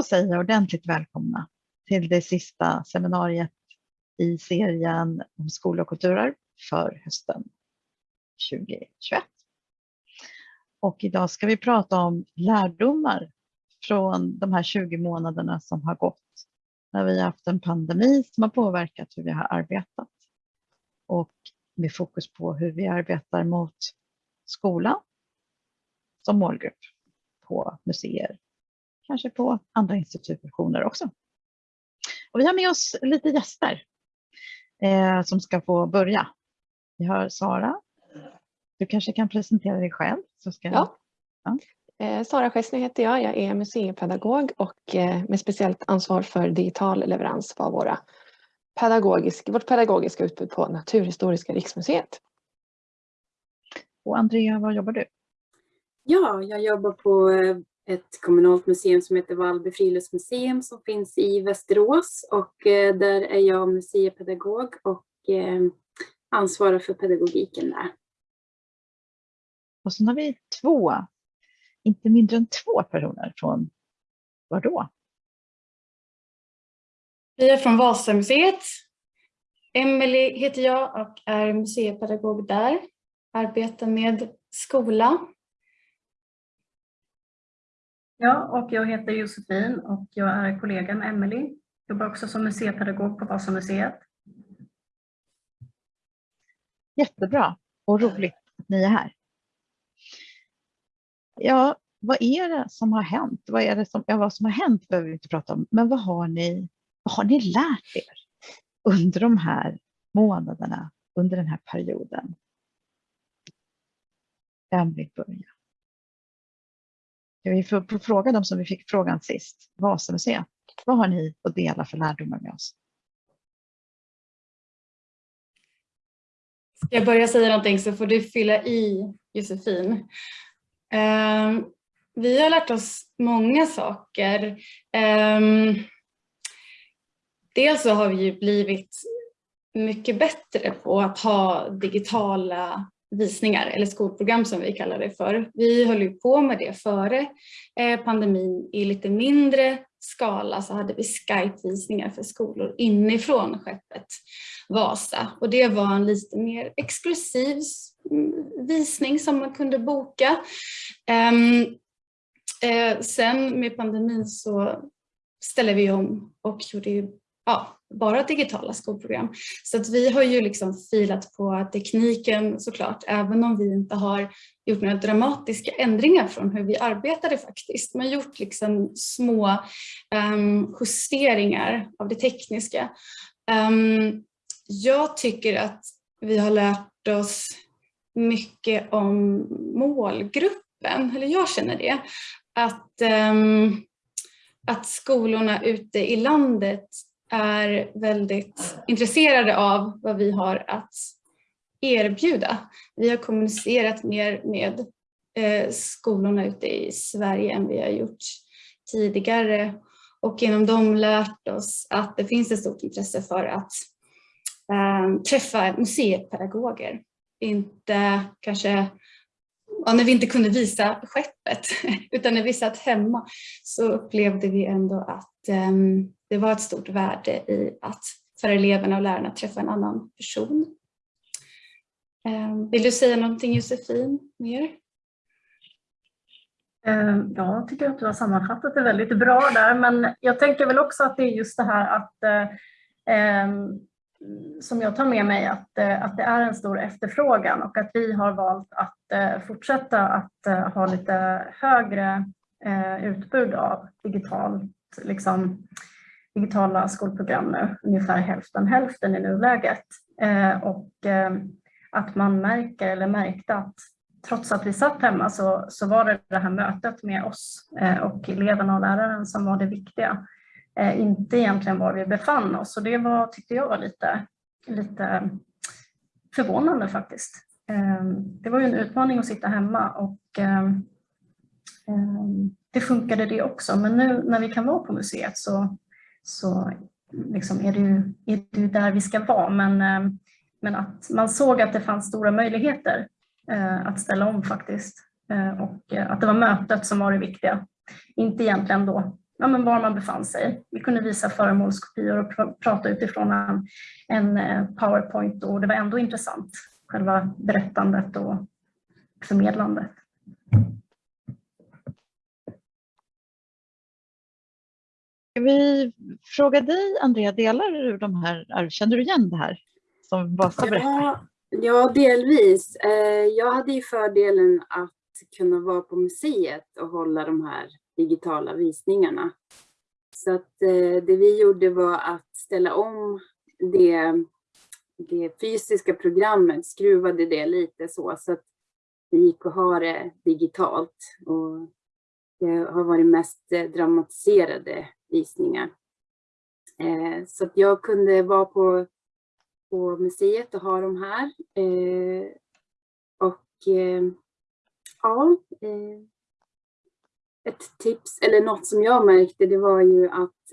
Då säger jag ordentligt välkomna till det sista seminariet i serien om skola och kulturarv för hösten 2021. Och idag ska vi prata om lärdomar från de här 20 månaderna som har gått när vi har haft en pandemi som har påverkat hur vi har arbetat och med fokus på hur vi arbetar mot skolan som målgrupp på museer, kanske på andra institutioner också. Och vi har med oss lite gäster eh, som ska få börja. Vi har Sara. Du kanske kan presentera dig själv? Så ska ja. ja. Eh, Sara Schessner heter jag. Jag är museipedagog och eh, med speciellt ansvar för digital leverans av våra pedagogisk, vårt pedagogiska utbud på Naturhistoriska riksmuseet. Och Andrea, var jobbar du? Ja, jag jobbar på eh, ett kommunalt museum som heter Vallby friluftsmuseum som finns i Västerås och eh, där är jag museipedagog och eh, ansvarar för pedagogiken där. Och sen har vi två, inte mindre än två personer från var då? Vi är från Vasamuseet. Emelie heter jag och är museipedagog där. Arbetar med skola Ja, och jag heter Josefin och jag är kollega med Emelie. Jobbar också som museipedagog på Vasamuseet. Jättebra och roligt att ni är här. Ja, vad är det som har hänt? Vad, är det som, ja, vad som har hänt behöver vi inte prata om, men vad har ni, vad har ni lärt er under de här månaderna, under den här perioden? Vem vill börja? Vi får fråga dem som vi fick frågan sist, Vasamuseet. Vad har ni att dela för lärdomar med oss? Ska jag börja säga någonting så får du fylla i Josefin. Um, vi har lärt oss många saker. Um, dels så har vi ju blivit mycket bättre på att ha digitala visningar eller skolprogram som vi kallar det för. Vi höll ju på med det före eh, pandemin i lite mindre skala så hade vi Skype-visningar för skolor inifrån skeppet Vasa och det var en lite mer exklusiv mm, visning som man kunde boka. Um, eh, sen med pandemin så ställde vi om och gjorde ju, ja, bara digitala skolprogram. Så att vi har ju liksom filat på tekniken såklart, även om vi inte har gjort några dramatiska ändringar från hur vi arbetade faktiskt, men gjort liksom små um, justeringar av det tekniska. Um, jag tycker att vi har lärt oss mycket om målgruppen, eller jag känner det, att, um, att skolorna ute i landet är väldigt intresserade av vad vi har att erbjuda. Vi har kommunicerat mer med eh, skolorna ute i Sverige än vi har gjort tidigare och genom dem lärt oss att det finns ett stort intresse för att äh, träffa museipedagoger. Inte kanske ja, när vi inte kunde visa skeppet utan när vi satt hemma så upplevde vi ändå att ähm, det var ett stort värde i att för eleverna och lärarna träffa en annan person. Ehm, vill du säga någonting Josefin mer? Ehm, ja, jag tycker att du har sammanfattat det väldigt bra där, men jag tänker väl också att det är just det här att eh, ehm, som jag tar med mig att, eh, att det är en stor efterfrågan och att vi har valt att eh, fortsätta att ha lite högre utbud av digitalt, liksom, digitala skolprogram nu, ungefär hälften hälften i nuläget. Eh, och eh, att man märker eller märkte att trots att vi satt hemma så, så var det det här mötet med oss eh, och eleverna och läraren som var det viktiga eh, inte egentligen var vi befann oss. Och det var, tyckte jag var lite, lite förvånande faktiskt. Eh, det var ju en utmaning att sitta hemma och eh, det funkade det också. Men nu när vi kan vara på museet så, så liksom är, det ju, är det ju där vi ska vara. Men, eh, men att man såg att det fanns stora möjligheter eh, att ställa om faktiskt. Eh, och att det var mötet som var det viktiga. Inte egentligen då ja, men var man befann sig. Vi kunde visa föremålskopior och pr prata utifrån en, en powerpoint och det var ändå intressant, själva berättandet och förmedlandet. Ska vi fråga dig, Andrea, delar du de här, känner du igen det här som Vasa berättar? Ja, ja, delvis. Eh, jag hade ju fördelen att kunna vara på museet och hålla de här digitala visningarna. Så att eh, det vi gjorde var att ställa om det, det fysiska programmet, skruvade det lite så, så att det gick att ha det digitalt. Och Eh, har varit mest eh, dramatiserade visningar. Eh, så att jag kunde vara på, på museet och ha dem här. Och ja, ett tips, eller något som jag märkte, det var ju att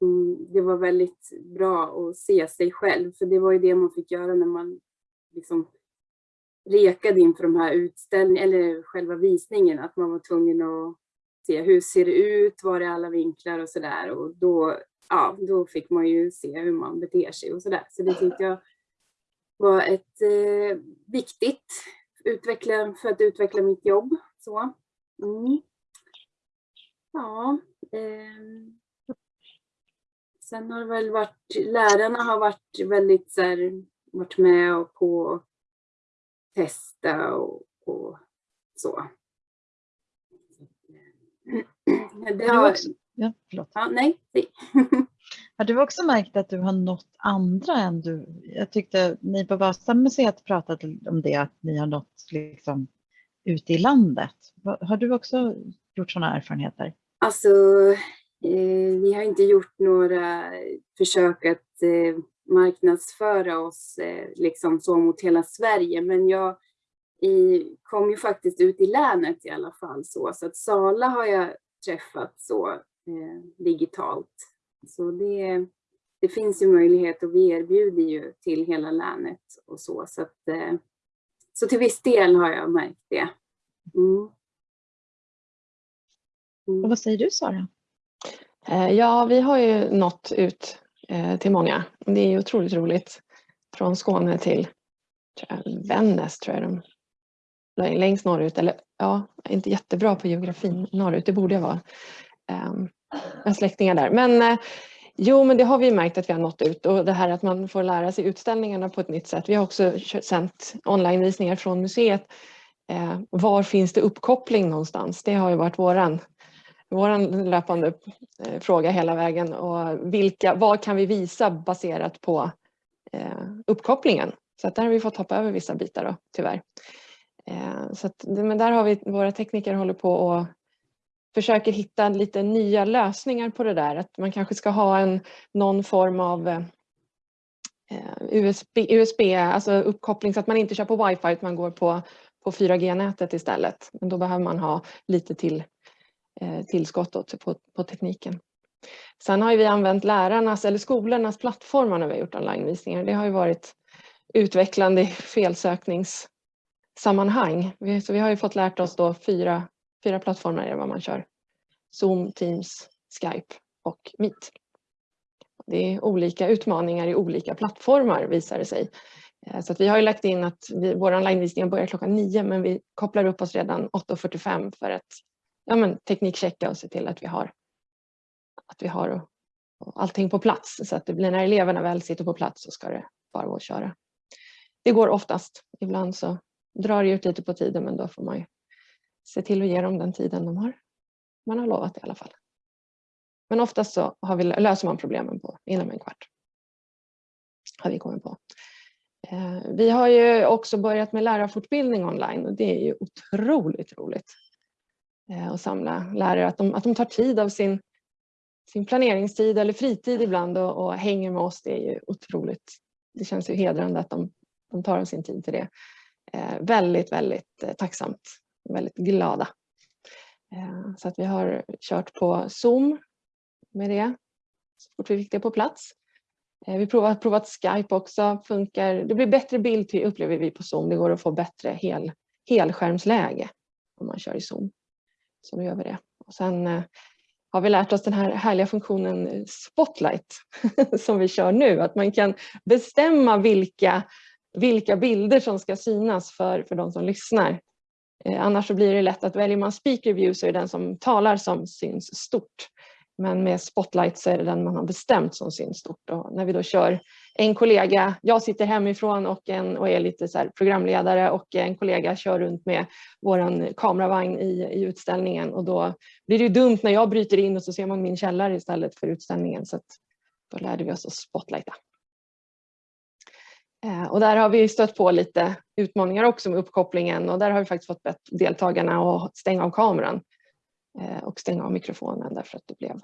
mm, det var väldigt bra att se sig själv, för det var ju det man fick göra när man liksom rekade inför de här utställningarna, eller själva visningen, att man var tvungen att se hur ser det ut, var är alla vinklar och sådär. Och då, ja, då fick man ju se hur man beter sig och sådär. Så det tyckte jag var ett eh, viktigt utveckla, för att utveckla mitt jobb. Så. Mm. Ja. Eh. Sen har det väl varit, lärarna har varit väldigt så här, varit med och på testa och, och så. Det har... Också, ja, förlåt. Ja, nej. Har du också märkt att du har nått andra än du? Jag tyckte ni på Vasamuseet pratade om det, att ni har nått liksom ute i landet. Har du också gjort sådana erfarenheter? Alltså, eh, vi har inte gjort några försök att eh, marknadsföra oss eh, liksom så mot hela Sverige, men jag i, kom ju faktiskt ut i länet i alla fall så, så att Sala har jag träffat så eh, digitalt. Så det, det finns ju möjlighet och vi erbjuder ju till hela länet och så, så att eh, så till viss del har jag märkt det. Mm. Mm. Och vad säger du Sara? Eh, ja, vi har ju nått ut Eh, till många. Det är otroligt roligt. Från Skåne till Vännäs tror jag de längst norrut. Eller ja, inte jättebra på geografin norrut, det borde jag vara. Ehm, jag har släktingar där. Men eh, Jo, men det har vi märkt att vi har nått ut och det här att man får lära sig utställningarna på ett nytt sätt. Vi har också sänt onlinevisningar från museet. Eh, var finns det uppkoppling någonstans? Det har ju varit våran, vår löpande eh, fråga hela vägen. Och vilka, vad kan vi visa baserat på eh, uppkopplingen? Så att där har vi fått hoppa över vissa bitar då, tyvärr. Eh, så att, men där har vi, våra tekniker håller på och försöker hitta lite nya lösningar på det där. Att man kanske ska ha en, någon form av eh, USB, USB, alltså uppkoppling så att man inte kör på wifi utan man går på, på 4G-nätet istället. Men då behöver man ha lite till Eh, tillskott på, på tekniken. Sen har vi använt lärarnas eller skolornas plattformar när vi har gjort onlinevisningar. Det har ju varit utvecklande i felsökningssammanhang. Så vi har ju fått lärt oss då fyra Fyra plattformar är vad man kör. Zoom, Teams, Skype och Meet. Det är olika utmaningar i olika plattformar visar det sig. Eh, så att vi har ju lagt in att vi, vår onlinevisning börjar klockan nio men vi kopplar upp oss redan 8.45 för att ja, men, teknikchecka och se till att vi har, att vi har allting på plats. Så att det blir när eleverna väl sitter på plats så ska det bara gå att köra. Det går oftast. Ibland så drar det ut lite på tiden men då får man ju se till att ge dem den tiden de har, man har lovat i alla fall. Men oftast så har vi, löser man problemen på inom en kvart. Har vi kommit på. Eh, vi har ju också börjat med lärarfortbildning online och det är ju otroligt roligt eh, att samla lärare, att de, att de tar tid av sin, sin planeringstid eller fritid ibland och, och hänger med oss. Det är ju otroligt. Det känns ju hedrande att de, de tar av sin tid till det. Eh, väldigt, väldigt tacksamt väldigt glada. Eh, så att vi har kört på Zoom med det så fort vi fick det på plats. Eh, vi har provat, Skype också, funkar. Det blir bättre bild till, upplever vi på Zoom. Det går att få bättre hel, helskärmsläge om man kör i Zoom. Så nu gör vi det. Och sen eh, har vi lärt oss den här härliga funktionen eh, Spotlight som vi kör nu. Att man kan bestämma vilka, vilka bilder som ska synas för, för de som lyssnar. Eh, annars så blir det lätt att väljer man speaker view så är det den som talar som syns stort. Men med Spotlight så är det den man har bestämt som syns stort. Och när vi då kör en kollega, jag sitter hemifrån och, en, och är lite så programledare och en kollega kör runt med vår kameravagn i, i utställningen och då blir det ju dumt när jag bryter in och så ser man min källare istället för utställningen. Så då lärde vi oss att spotlighta. Eh, och där har vi stött på lite utmaningar också med uppkopplingen och där har vi faktiskt fått bett deltagarna att stänga av kameran eh, och stänga av mikrofonen därför att det blev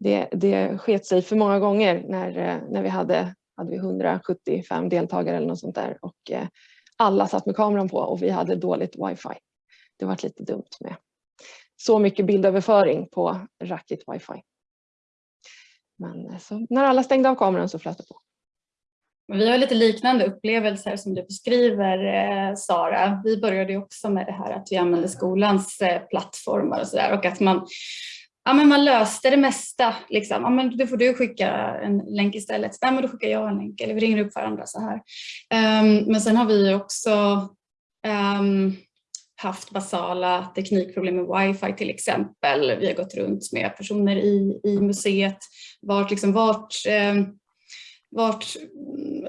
det, det sket sig för många gånger när, eh, när vi hade, hade vi 175 deltagare eller något sånt där och eh, alla satt med kameran på och vi hade dåligt wifi. Det var lite dumt med så mycket bildöverföring på rackigt wifi. Men eh, så, när alla stängde av kameran så flöt det på. Vi har lite liknande upplevelser som du beskriver eh, Sara. Vi började också med det här att vi använde skolans eh, plattformar och sådär och att man Ja, men man löste det mesta. Liksom. Ja, men då får du skicka en länk istället. Nej, men då skickar jag en länk eller vi ringer upp varandra så här. Um, men sen har vi också um, haft basala teknikproblem med wifi till exempel. Vi har gått runt med personer i, i museet, vart, liksom, vart um, vart,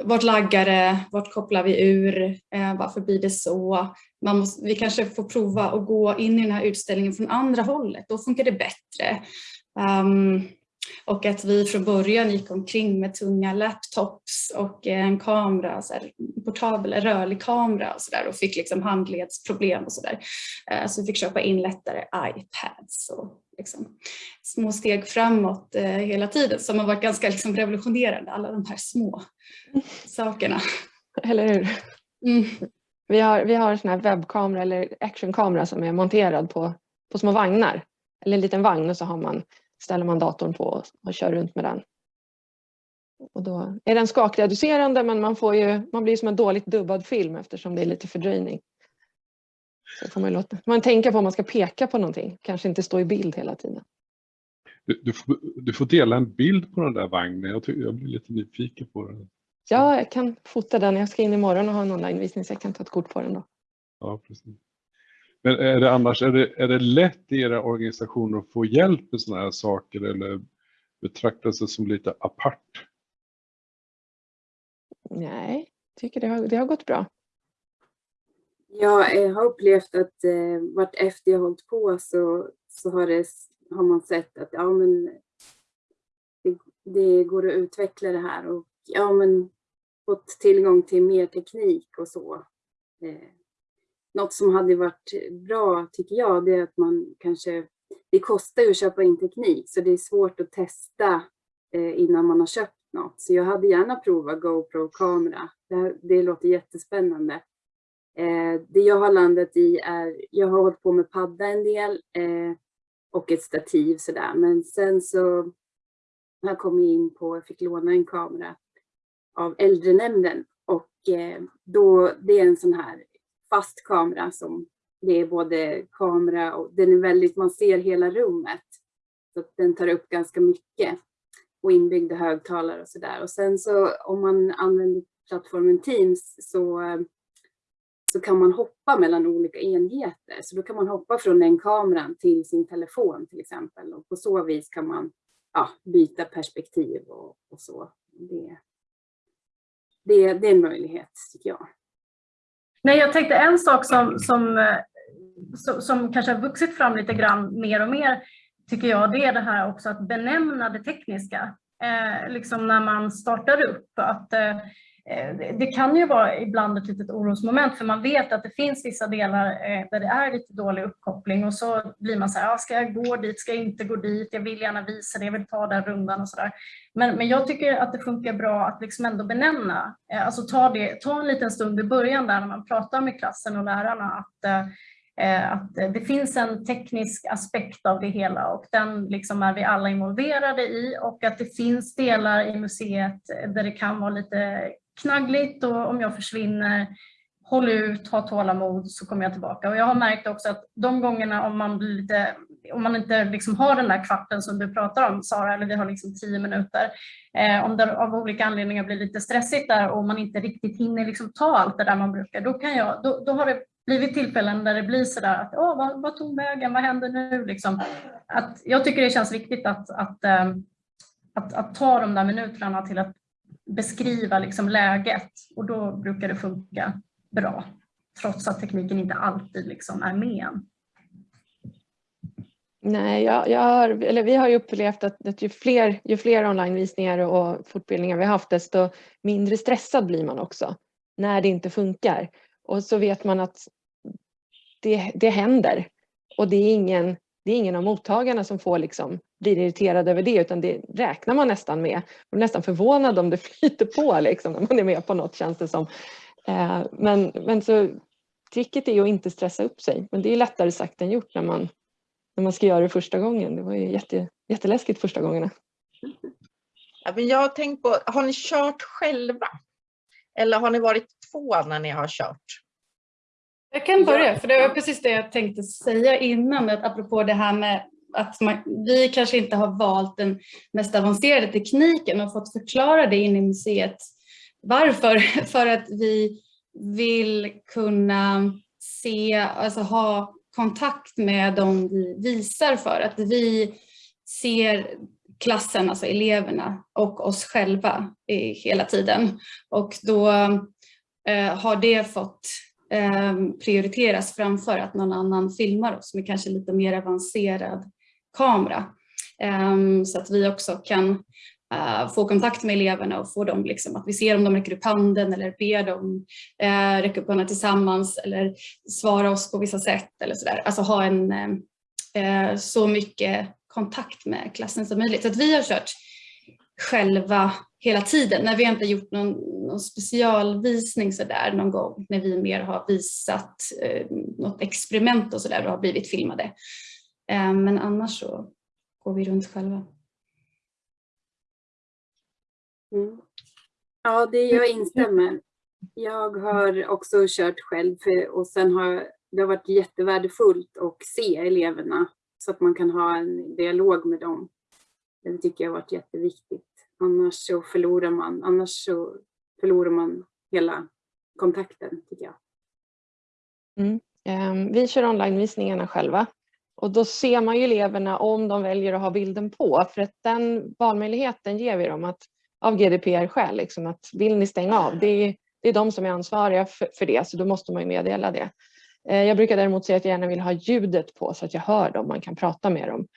vart laggar det, vart kopplar vi ur, eh, varför blir det så? Man måste, vi kanske får prova att gå in i den här utställningen från andra hållet, då funkar det bättre. Um, och att vi från början gick omkring med tunga laptops och en kamera, så här, portabel, rörlig kamera och, så där, och fick liksom handledsproblem och sådär. Eh, så vi fick köpa in lättare iPads och liksom, små steg framåt eh, hela tiden som har varit ganska liksom, revolutionerande, alla de här små sakerna. Eller hur? Mm. Vi har, vi har en sån här webbkamera eller actionkamera som är monterad på, på små vagnar. Eller en liten vagn och så har man, ställer man datorn på och, och kör runt med den. Och då är den skakreducerande men man, får ju, man blir som en dåligt dubbad film eftersom det är lite fördröjning. Så får man, låta, man tänka på om man ska peka på någonting, kanske inte stå i bild hela tiden. Du, du, får, du får dela en bild på den där vagnen, jag, tycker, jag blir lite nyfiken på den. Ja, jag kan fota den. Jag ska in imorgon och ha en onlinevisning så jag kan ta ett kort på den då. Ja, precis. Men är det annars, är det, är det lätt i era organisationer att få hjälp med sådana här saker eller betraktas det som lite apart? Nej, jag tycker det har, det har gått bra. Jag har upplevt att eh, vart efter jag hållit på så, så har, det, har man sett att ja, men det, det, går att utveckla det här och ja, men fått tillgång till mer teknik och så. Eh, något som hade varit bra tycker jag det är att man kanske, det kostar ju att köpa in teknik så det är svårt att testa eh, innan man har köpt något. Så jag hade gärna provat GoPro-kamera. Det, det låter jättespännande. Eh, det jag har landat i är, jag har hållit på med padda en del eh, och ett stativ sådär. Men sen så har jag kom in på, jag fick låna en kamera av äldrenämnden och eh, då, det är en sån här fast kamera som det är både kamera och den är väldigt, man ser hela rummet. Så den tar upp ganska mycket och inbyggda högtalare och sådär. Och sen så om man använder plattformen Teams så så kan man hoppa mellan olika enheter. Så då kan man hoppa från den kameran till sin telefon till exempel. Och på så vis kan man ja, byta perspektiv och, och så. Det, det, det är en möjlighet tycker jag. Nej, jag tänkte en sak som, som, eh, som, som kanske har vuxit fram lite grann mer och mer tycker jag, det är det här också att benämna det tekniska. Eh, liksom när man startar upp. Att, eh, Eh, Eh, det kan ju vara ibland ett litet orosmoment för man vet att det finns vissa delar eh, där det är lite dålig uppkoppling och så blir man så här, ska jag gå dit, ska jag inte gå dit, jag vill gärna visa det, jag vill ta den rundan och sådär. Men, men jag tycker att det funkar bra att liksom ändå benämna, eh, alltså ta, det, ta en liten stund i början där när man pratar med klassen och lärarna att att det finns en teknisk aspekt av det hela och den liksom är vi alla involverade i och att det finns delar i museet där det kan vara lite knaggligt och om jag försvinner, håll ut, ha tålamod så kommer jag tillbaka. Och jag har märkt också att de gångerna om man, blir lite, om man inte liksom har den där kvarten som du pratar om Sara, eller vi har liksom tio minuter, eh, om det av olika anledningar blir lite stressigt där och man inte riktigt hinner liksom ta allt det där man brukar, då, kan jag, då, då har det blivit tillfällen där det blir sådär att Åh, vad, vad tog vägen, vad händer nu? Liksom. Att jag tycker det känns viktigt att, att, eh, att, att ta de där minuterna till att beskriva liksom läget och då brukar det funka bra. Trots att tekniken inte alltid liksom är med en. Nej, jag, jag har, eller vi har ju upplevt att, att ju, fler, ju fler onlinevisningar och fortbildningar vi haft desto mindre stressad blir man också när det inte funkar. Och så vet man att det, det händer och det är ingen, det är ingen av mottagarna som får liksom blir irriterad över det utan det räknar man nästan med. Man är nästan förvånad om det flyter på liksom, när man är med på något känns det som. Eh, men, men så tricket är att inte stressa upp sig men det är lättare sagt än gjort när man, när man ska göra det första gången. Det var ju jätte, jätteläskigt första gångerna. Ja, men jag har tänkt på, har ni kört själva? Eller har ni varit två när ni har kört? Jag kan börja, för det var precis det jag tänkte säga innan, att apropå det här med att man, vi kanske inte har valt den mest avancerade tekniken och fått förklara det in i museet. Varför? För att vi vill kunna se, alltså ha kontakt med dem vi visar för. Att vi ser klassen, alltså eleverna och oss själva hela tiden. Och då eh, har det fått Ehm, prioriteras framför att någon annan filmar oss med kanske lite mer avancerad kamera. Ehm, så att vi också kan eh, få kontakt med eleverna och få dem liksom, att vi ser om de räcker upp handen eller ber dem eh, räcka upp handen tillsammans eller svara oss på vissa sätt eller sådär. Alltså ha en eh, så mycket kontakt med klassen som möjligt. Så att vi har kört själva hela tiden när vi inte gjort någon, någon specialvisning sådär någon gång när vi mer har visat eh, något experiment och sådär och har blivit filmade. Eh, men annars så går vi runt själva. Mm. Ja, det jag instämmer. Jag har också kört själv och sen har det har varit jättevärdefullt att se eleverna så att man kan ha en dialog med dem. Det tycker jag har varit jätteviktigt. Annars så förlorar man, annars så förlorar man hela kontakten tycker jag. Mm. Ehm, vi kör onlinevisningarna själva och då ser man ju eleverna om de väljer att ha bilden på för att den valmöjligheten ger vi dem att, av GDPR-skäl. Liksom att vill ni stänga av, det är, det är de som är ansvariga för, för det så då måste man ju meddela det. Ehm, jag brukar däremot säga att jag gärna vill ha ljudet på så att jag hör dem, man kan prata med dem.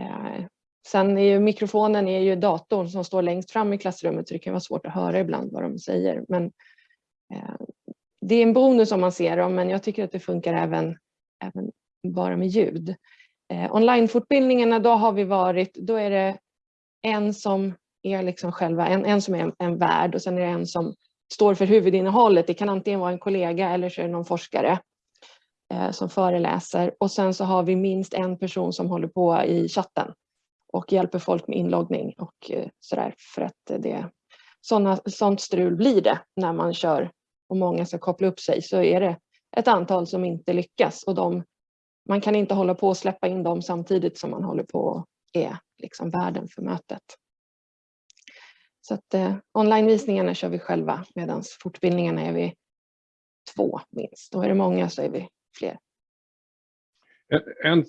Ehm, Sen är ju mikrofonen är ju datorn som står längst fram i klassrummet så det kan vara svårt att höra ibland vad de säger. Men eh, det är en bonus om man ser dem men jag tycker att det funkar även, även bara med ljud. Eh, Onlinefortbildningarna, då har vi varit, då är det en som är liksom själva, en, en som är en, en värd och sen är det en som står för huvudinnehållet. Det kan antingen vara en kollega eller så är det någon forskare eh, som föreläser och sen så har vi minst en person som håller på i chatten och hjälper folk med inloggning och eh, sådär för att det såna, sånt strul blir det när man kör och många ska koppla upp sig så är det ett antal som inte lyckas och de man kan inte hålla på och släppa in dem samtidigt som man håller på och är liksom värden för mötet. Så att eh, onlinevisningarna kör vi själva medan fortbildningarna är vi två minst. Och är det många så är vi fler. En,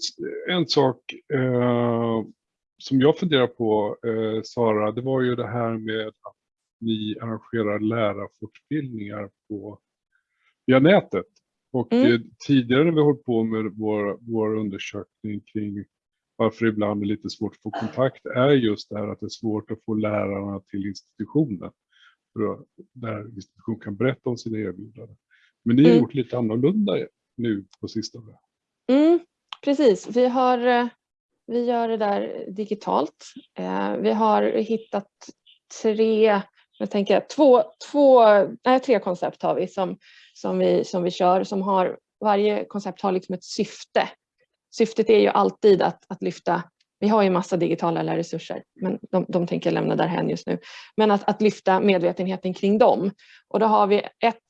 en sak eh, som jag funderar på, eh, Sara, det var ju det här med att ni arrangerar lärarfortbildningar på, via nätet. Och Mm. eh, tidigare när vi hållit på med vår, vår undersökning kring varför det ibland är lite svårt att få kontakt är just det här att det är svårt att få lärarna till institutionen. För att, där institutionen kan berätta om sina erbjudanden. Men ni har Mm. gjort lite annorlunda nu på sistone. Mm, precis, vi, har, eh, vi gör det där digitalt. Eh, vi har hittat tre, jag tänker två, två, nej, tre koncept har vi som, som vi som vi kör som har, varje koncept har liksom ett syfte. Syftet är ju alltid att, att lyfta, vi har ju massa digitala lärresurser men de, de tänker jag lämna därhen just nu. Men att, att lyfta medvetenheten kring dem. Och då har vi ett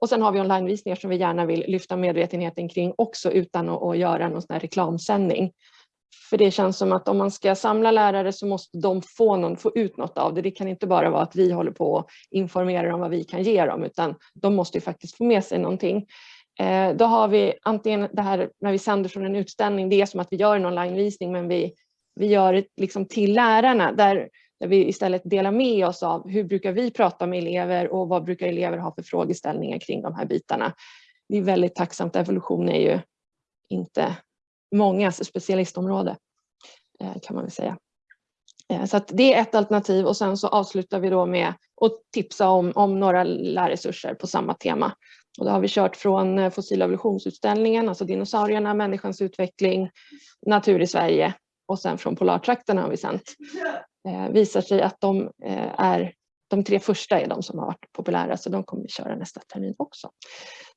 Och sen har vi onlinevisningar som vi gärna vill lyfta medvetenheten kring också utan att, att göra någon sån här reklamsändning. För det känns som att om man ska samla lärare så måste de få, någon, få ut något av det. Det kan inte bara vara att vi håller på och informerar om vad vi kan ge dem utan de måste ju faktiskt få med sig någonting. Eh, då har vi antingen det här när vi sänder från en utställning, det är som att vi gör en onlinevisning men vi, vi gör det liksom till lärarna där, där vi istället delar med oss av hur brukar vi prata med elever och vad brukar elever ha för frågeställningar kring de här bitarna. Det är väldigt tacksamt, evolution är ju inte mångas specialistområde eh, kan man väl säga. Eh, så att det är ett alternativ och sen så avslutar vi då med att tipsa om, om några lärresurser på samma tema. Och då har vi kört från eh, fossil-evolutionsutställningen, alltså dinosaurierna, människans utveckling, natur i Sverige och sen från polartrakterna har vi sänt. Eh, visar sig att de är de tre första är de som har varit populära så de kommer vi köra nästa termin också.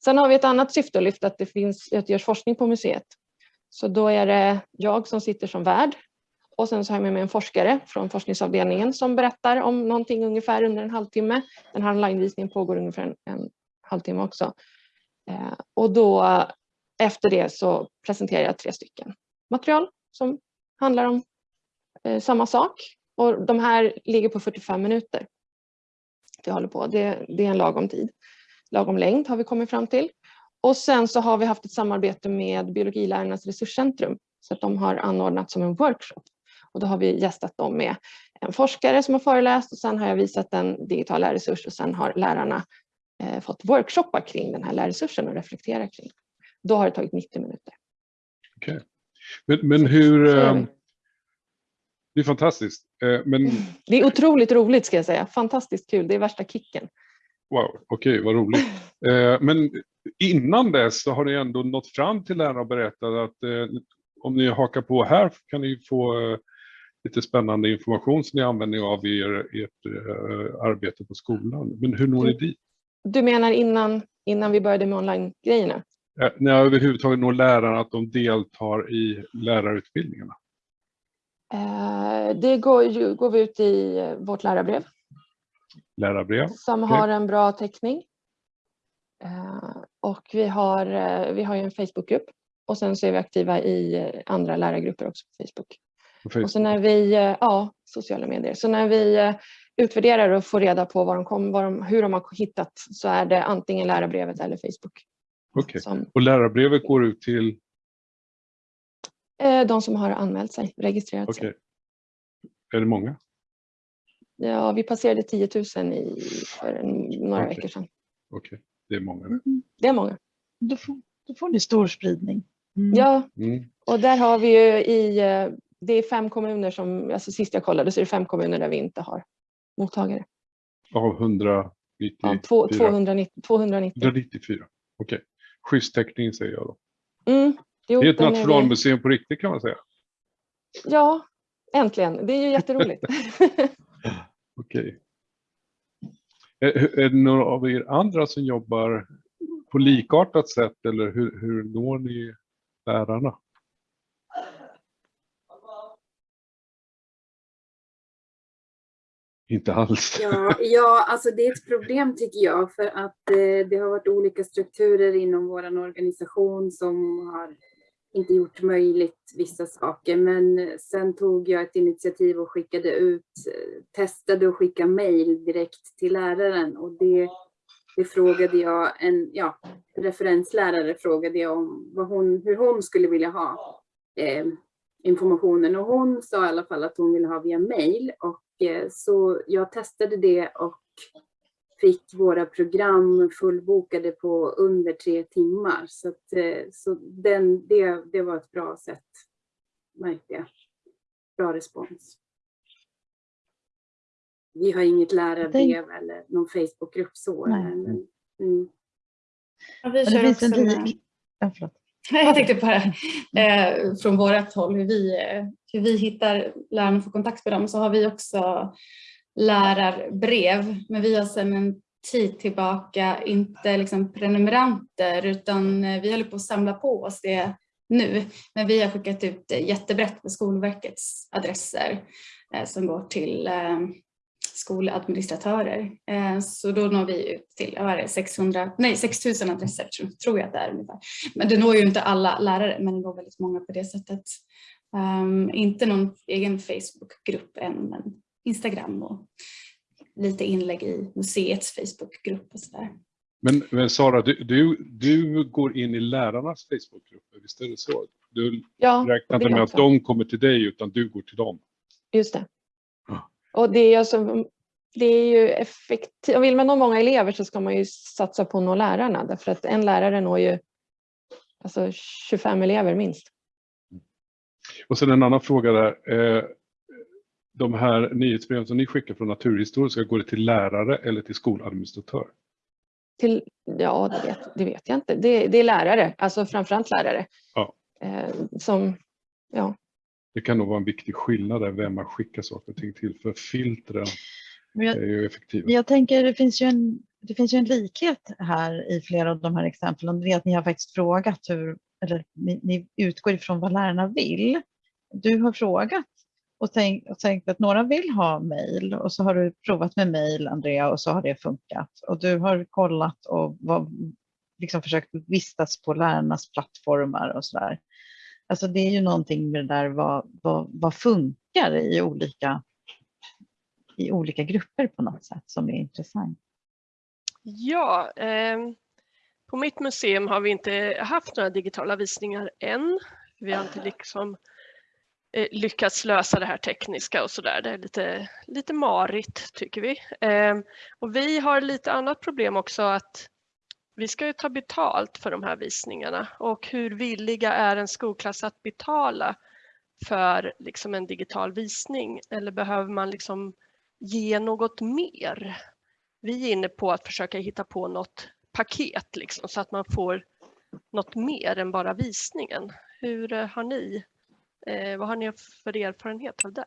Sen har vi ett annat syfte att lyfta att det finns, att det görs forskning på museet. Så då är det jag som sitter som värd och sen så har jag med mig en forskare från forskningsavdelningen som berättar om någonting ungefär under en halvtimme. Den här onlinevisningen pågår ungefär en, en halvtimme också. Eh, och då efter det så presenterar jag tre stycken material som handlar om eh, samma sak. Och de här ligger på 45 minuter. Det håller på. Det, det är en lagom tid. Lagom längd har vi kommit fram till. Och sen så har vi haft ett samarbete med Biologilärarnas resurscentrum så att de har anordnat som en workshop. Och då har vi gästat dem med en forskare som har föreläst och sen har jag visat en digital lärresurs och sen har lärarna eh, fått workshoppa kring den här lärresursen och reflektera kring. Då har det tagit 90 minuter. Okej. Okay. Men, men hur... Eh, det är fantastiskt. Eh, men... Det är otroligt roligt ska jag säga. Fantastiskt kul. Det är värsta kicken. Wow, okej, okay, vad roligt. Eh, men innan dess så har ni ändå nått fram till lärarna och berättat att eh, om ni hakar på här kan ni få eh, lite spännande information som ni använder av i er, ert eh, arbete på skolan. Men hur når ni dit? Du menar innan, innan vi började med online-grejerna? Eh, när överhuvudtaget når lärarna att de deltar i lärarutbildningarna? Eh, det går, går vi ut i eh, vårt lärarbrev. Lärarbrev? Som okay. har en bra täckning. Eh, och vi har, eh, vi har ju en Facebookgrupp och sen så är vi aktiva i eh, andra lärargrupper också på Facebook. Och så när vi, ja, sociala medier. Så när vi utvärderar och får reda på vad de kom, vad de, hur de har hittat så är det antingen lärarbrevet eller Facebook. Okej, okay. och lärarbrevet går ut till? De som har anmält sig, registrerat okay. sig. Är det många? Ja, vi passerade 10 000 i, för några okay. veckor sedan. Okej, det är många. Mm. Det är många. Då får, då får ni stor spridning. Mm. Ja, mm. och där har vi ju i, det är fem kommuner som, alltså sist jag kollade så är det fem kommuner där vi inte har mottagare. Av 194? Ja, 290, 290. 194, okej. Okay. Schysst täckning säger jag då. Mm, jo, det är ett nationalmuseum vi... på riktigt kan man säga. Ja, äntligen. Det är ju jätteroligt. okej. Eh, är, är det några av er andra som jobbar på likartat sätt eller hur, hur når ni lärarna? Inte alls. Ja, ja, alltså det är ett problem tycker jag för att eh, det har varit olika strukturer inom vår organisation som har inte gjort möjligt vissa saker. Men sen tog jag ett initiativ och skickade ut, testade att skicka mejl direkt till läraren och det, det frågade jag en ja, referenslärare frågade jag om vad hon, hur hon skulle vilja ha eh, informationen och hon sa i alla fall att hon ville ha via mejl och eh, så jag testade det och fick våra program fullbokade på under tre timmar. Så, att, eh, så den, det, det var ett bra sätt, märkte jag. Bra respons. Vi har inget lärarbrev eller någon Facebookgrupp så. Men, mm. ja, vi kör också med... Jag tänkte det eh, från vårt håll, hur vi, eh, hur vi hittar lärarna och får kontakt med dem, så har vi också lärarbrev, men vi har sedan en tid tillbaka inte liksom prenumeranter utan eh, vi håller på att samla på oss det nu. Men vi har skickat ut jättebrett på Skolverkets adresser eh, som går till eh, skoladministratörer. Eh, Så då når vi ut till vad är det, 600, nej 6000 adresser tror- jag att det är ungefär. Men det når ju inte alla lärare men det når väldigt många på det sättet. Um, inte någon egen Facebookgrupp än men Instagram och lite inlägg i museets Facebookgrupp och sådär. Men, men Sara, du, du, du går in i lärarnas Facebookgrupper, visst är det så? Du Ja, räknar inte med att de kommer till dig utan du går till dem. just det. Ja. Och det är, alltså, det är ju effektivt. Vill man nå många elever så ska man ju satsa på att nå lärarna. Därför att en lärare når ju alltså 25 elever minst. Och sen en annan fråga där. De här nyhetsbreven som ni skickar från Naturhistoriska, går det till lärare eller till skoladministratör? Till, ja, det vet, det vet jag inte. Det, det är lärare, alltså framförallt lärare. Ja. Eh, som, ja, Det kan nog vara en viktig skillnad där vem man skickar saker och ting till, för filtren jag, är ju effektiva. Jag tänker det finns ju en, det finns ju en likhet här i flera av de här exemplen. Det är att ni har faktiskt frågat hur, eller ni, ni utgår ifrån vad lärarna vill. Du har frågat och tänkt, och tänkt att några vill ha mejl och så har du provat med mejl Andrea och så har det funkat. Och du har kollat och var, liksom försökt vistas på lärarnas plattformar och sådär. Alltså det är ju någonting med det där vad, vad, vad funkar i olika i olika grupper på något sätt som är intressant. Ja, eh, på mitt museum har vi inte haft några digitala visningar än. Vi har inte liksom Eh, lyckats lösa det här tekniska och sådär. Det är lite, lite marigt tycker vi. Ehm, och vi har lite annat problem också att vi ska ju ta betalt för de här visningarna och hur villiga är en skolklass att betala för liksom en digital visning eller behöver man liksom ge något mer? Vi är inne på att försöka hitta på något paket liksom, så att man får något mer än bara visningen. Hur eh, har ni, eh, vad har ni för erfarenhet av det?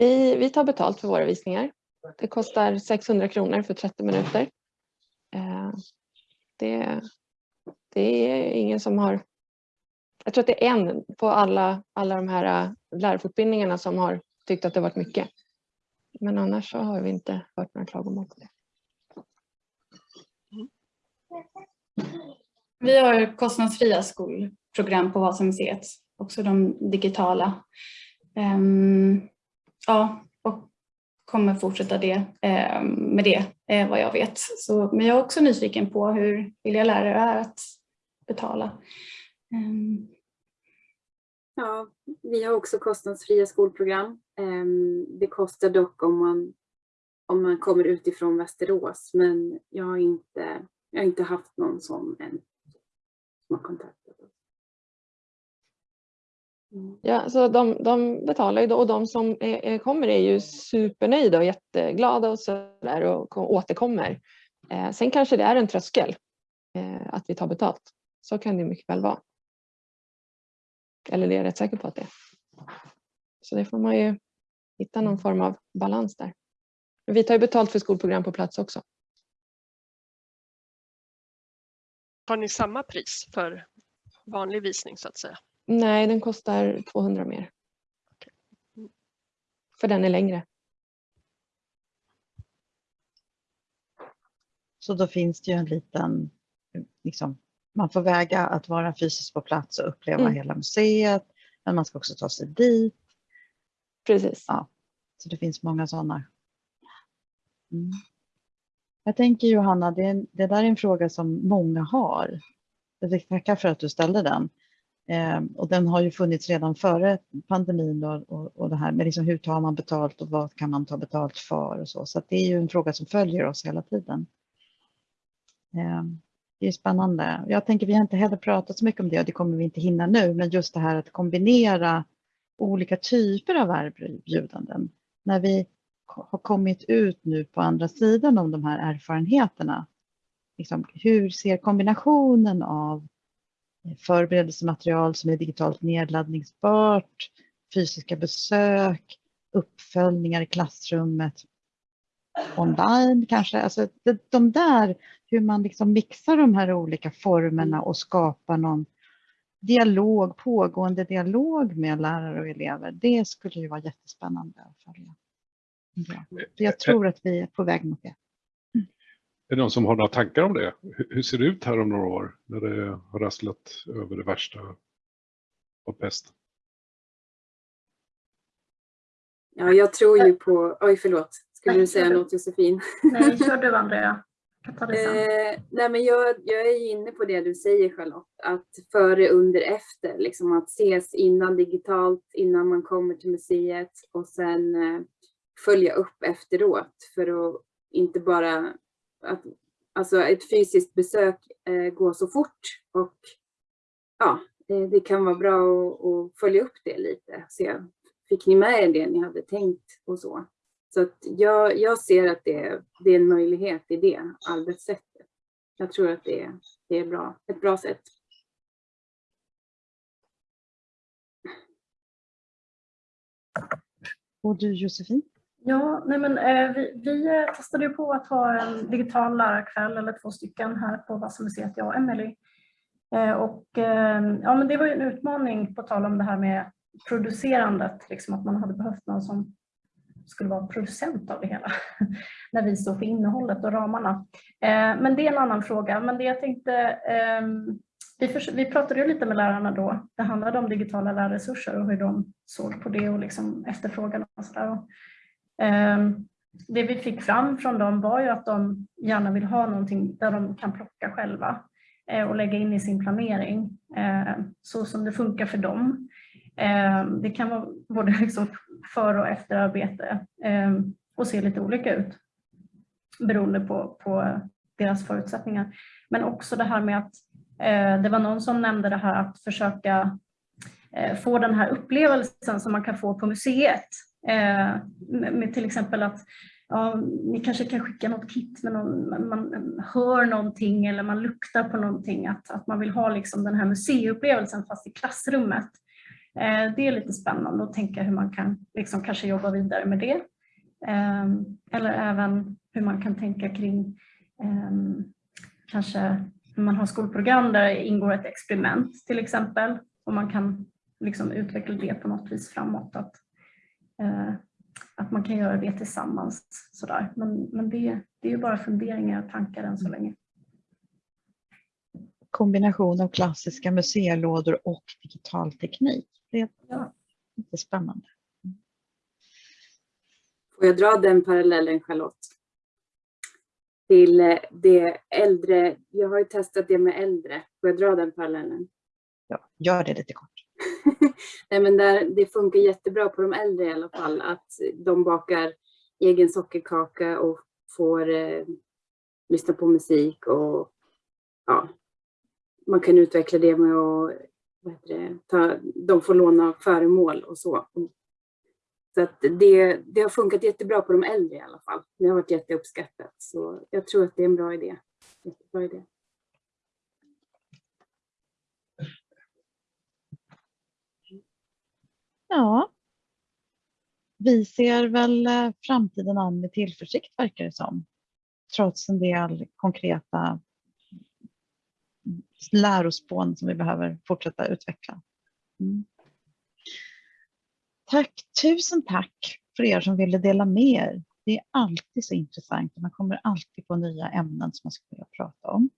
vi, vi tar betalt för våra visningar. Det kostar 600 kronor för 30 minuter. Eh, det, det är ingen som har... Jag tror att det är en på alla, alla de här eh, lärarfortbildningarna som har tyckt att det varit mycket. Men annars så har vi inte hört några klagomål på det. Vi har kostnadsfria skolprogram på Vasamuseet, också de digitala. Ehm, ja, och kommer fortsätta det, ehm, med det eh, vad jag vet. Så, men jag är också nyfiken på hur villiga lärare är att betala. Ehm. Ja, vi har också kostnadsfria skolprogram. Det kostar dock om man, om man kommer utifrån Västerås, men jag har inte, jag har inte haft någon sån än som har kontakt. Ja, så de, de betalar ju då och de som är, är, kommer är ju supernöjda och jätteglada och sådär och återkommer. Eh, sen kanske det är en tröskel eh, att vi tar betalt. Så kan det mycket väl vara. Eller det är jag rätt säker på att det är. Så det får man ju hitta någon form av balans där. Men vi tar ju betalt för skolprogram på plats också. Har ni samma pris för vanlig visning så att säga? Nej, den kostar 200 mer. För den är längre. Så då finns det ju en liten, liksom, man får väga att vara fysiskt på plats och uppleva Mm. hela museet, men man ska också ta sig dit. Precis. Ja. Så det finns många sådana. Mm. Jag tänker Johanna, det, det där är en fråga som många har. Jag tackar för att du ställde den. Eh, och den har ju funnits redan före pandemin och, och, och det här med liksom hur tar man betalt och vad kan man ta betalt för och så. Så att det är ju en fråga som följer oss hela tiden. Eh, det är spännande. Jag tänker vi har inte heller pratat så mycket om det och det kommer vi inte hinna nu, men just det här att kombinera olika typer av erbjudanden. När vi har kommit ut nu på andra sidan om de här erfarenheterna, liksom, hur ser kombinationen av förberedelsematerial som är digitalt nedladdningsbart, fysiska besök, uppföljningar i klassrummet, online kanske. Alltså de där, hur man liksom mixar de här olika formerna och skapar någon dialog, pågående dialog med lärare och elever. Det skulle ju vara jättespännande att följa. Ja. Jag tror att vi är på väg mot det. Är det någon som har några tankar om det? Hur, ser det ut här om några år när det har rasslat över det värsta av pest? Ja, jag tror ju på... Oj, förlåt. Skulle du säga något Josefin? Nej, kör du Andrea. Eh, nej, men jag, jag är ju inne på det du säger Charlotte, att före, under, efter, liksom att ses innan digitalt, innan man kommer till museet och sen eh, följa upp efteråt för att inte bara, att, alltså ett fysiskt besök eh, går så fort och ja, det, det kan vara bra att, att följa upp det lite, se, fick ni med er det ni hade tänkt och så. Så att jag, jag ser att det, det är en möjlighet i det arbetssättet. Jag tror att det, det är bra, ett bra sätt. Och du Josefin? Ja, nej men, eh, vi, vi eh, testade ju på att ha en digital lärarkväll eller två stycken här på Vasamuseet, jag och Emelie. Eh, och, eh, ja, men det var ju en utmaning på tal om det här med producerandet, liksom att man hade behövt någon som skulle vara producent av det hela när vi står för innehållet och ramarna. Eh, men det är en annan fråga. Men det jag tänkte, ehm, vi, för, vi pratade ju lite med lärarna då. Det handlade om digitala lärresurser och hur de såg på det och liksom efterfrågan och sådär. Ehm, det vi fick fram från dem var ju att de gärna vill ha någonting där de kan plocka själva eh, och lägga in i sin planering eh, så som det funkar för dem. Ehm, det kan vara både liksom före och efterarbete ehm, och se lite olika ut beroende på, på deras förutsättningar. Men också det här med att eh, det var någon som nämnde det här att försöka Eh, få den här upplevelsen som man kan få på museet. Eh, med till exempel att ja, ni kanske kan skicka något kit med någon, man hör någonting eller man luktar på någonting. Att, att man vill ha liksom den här museiupplevelsen fast i klassrummet. Eh, det är lite spännande att tänka hur man kan liksom kanske jobba vidare med det. Ehm, eller även hur man kan tänka kring ehm, kanske när man har skolprogram där det ingår ett experiment till exempel och man kan liksom utveckla det på något vis framåt. Att, eh, att man kan göra det tillsammans. Sådär. Men, men det, det är ju bara funderingar och tankar än så länge kombination av klassiska museilådor och digital teknik. Det är Ja. lite spännande. Får jag dra den parallellen Charlotte? Till eh, det äldre, jag har ju testat det med äldre. Får jag dra den parallellen? Ja, gör det lite kort. Nej, men där, det funkar jättebra på de äldre i alla fall att de bakar egen sockerkaka och får eh, lyssna på musik och ja, man kan utveckla det med att vad heter det, ta, de får låna föremål och så. Så att det, det har funkat jättebra på de äldre i alla fall. Det har varit jätteuppskattat. Så jag tror att det är en bra idé. Jättebra idé. Ja. Vi ser väl eh, framtiden an med tillförsikt verkar det som. Trots en del konkreta lärospån som vi behöver fortsätta utveckla. Mm. Tack, tusen tack för er som ville dela med er. Det är alltid så intressant och man kommer alltid på nya ämnen som man skulle vilja prata om.